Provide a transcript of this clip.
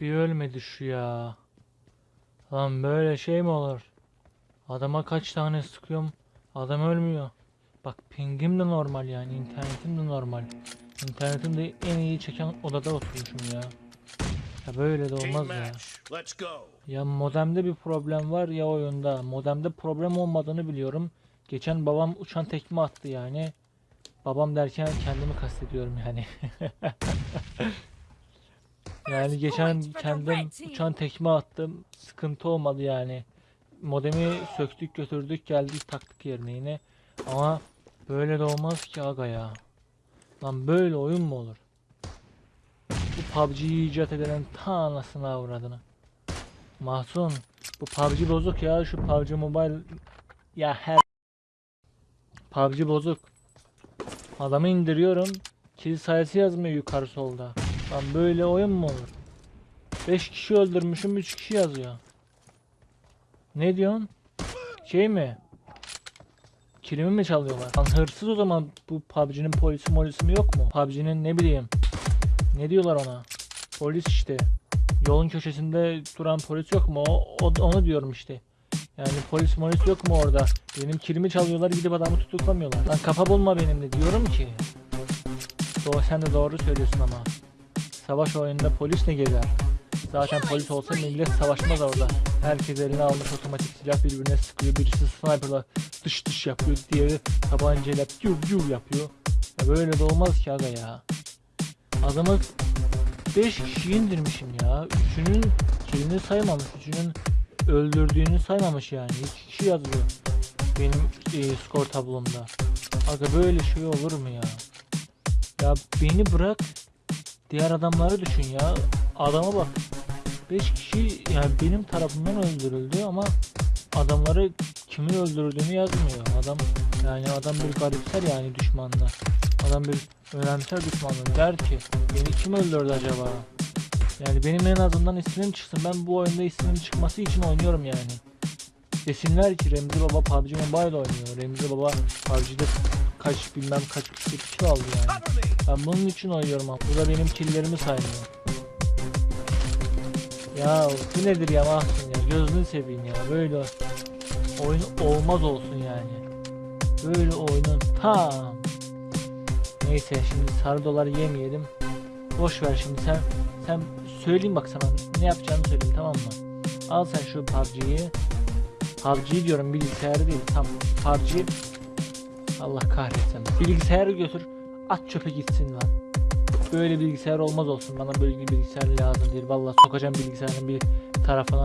Bir ölmedi şu ya. Lan böyle şey mi olur? Adama kaç tane sıkıyorum. Adam ölmüyor. Bak pingim de normal yani. internetim de normal. İnternetim de en iyi çeken odada oturmuşum ya. Ya böyle de olmaz ya. Ya modemde bir problem var ya oyunda. Modemde problem olmadığını biliyorum. Geçen babam uçan tekme attı yani. Babam derken kendimi kastediyorum yani. yani geçen kendim uçan tekme attım. Sıkıntı olmadı yani. Modemi söktük götürdük geldik taktık yerine yine. Ama böyle de olmaz ki aga ya. Lan böyle oyun mu olur? Bu PUBG'yi icat edilen ta anasını avradını. Mahsun bu PUBG bozuk ya şu PUBG Mobile ya her PUBG bozuk. Adamı indiriyorum. Kill sayısı yazmıyor yukarı solda. Lan böyle oyun mu olur? 5 kişi öldürmüşüm 3 kişi yazıyor. Ne diyorsun? Şey mi? Kilimi mi çalıyorlar? Lan hırsız o zaman bu PUBG'nin polisi molisi mi yok mu? PUBG'nin ne bileyim. Ne diyorlar ona? Polis işte. Yolun köşesinde duran polis yok mu? O, o- onu diyorum işte. Yani polis polis yok mu orada? Benim kilimi çalıyorlar gidip adamı tutuklamıyorlar. Lan kafa bulma benimle diyorum ki. Doğru, sen de doğru söylüyorsun ama. Savaş oyununda polis ne gezer? Zaten polis olsa millet savaşmaz orada. Herkes eline almış otomatik silah birbirine sıkıyor. Birisi sniperla dış dış yapıyor. Diğeri tabancayla piu piu yapıyor. Ya böyle de olmaz ki aga ya. Adamı 5 kişi indirmişim ya. Üçünün kilini saymamış. Üçünün öldürdüğünü saymamış yani. 2 kişi yazıyor. Benim e, skor tablomda. Aga böyle şey olur mu ya? Ya beni bırak. Diğer adamları düşün ya. Adama bak. 5 kişi yani benim tarafımdan öldürüldü ama adamları kimin öldürdüğünü yazmıyor. Adam yani adam bir garipser yani düşmanlar. Adam bir önemser düşmanlar. Der ki beni kim öldürdü acaba? Yani benim en azından ismim çıksın. Ben bu oyunda ismim çıkması için oynuyorum yani. Desinler ki Remzi Baba PUBG Mobile oynuyor. Remzi Baba PUBG'de kaç bilmem kaç kişi kill aldı yani. Ben bunun için oynuyorum ama. Bu da benim killlerimi saymıyor. Ya bu nedir ya Mahsun ya gözünü seveyim ya böyle oyun olmaz olsun yani. Böyle oyunun tam. Neyse şimdi sarı doları yemeyelim. Boş ver şimdi sen sen söyleyeyim bak sana ne yapacağını söyleyeyim tamam mı? Al sen şu PUBG'yi. PUBG diyorum bilgisayarı değil tam PUBG. Allah kahretsin. Bilgisayarı götür at çöpe gitsin lan. Böyle bilgisayar olmaz olsun. Bana böyle bir bilgisayar lazım değil. Vallahi sokacağım bilgisayarın bir tarafına.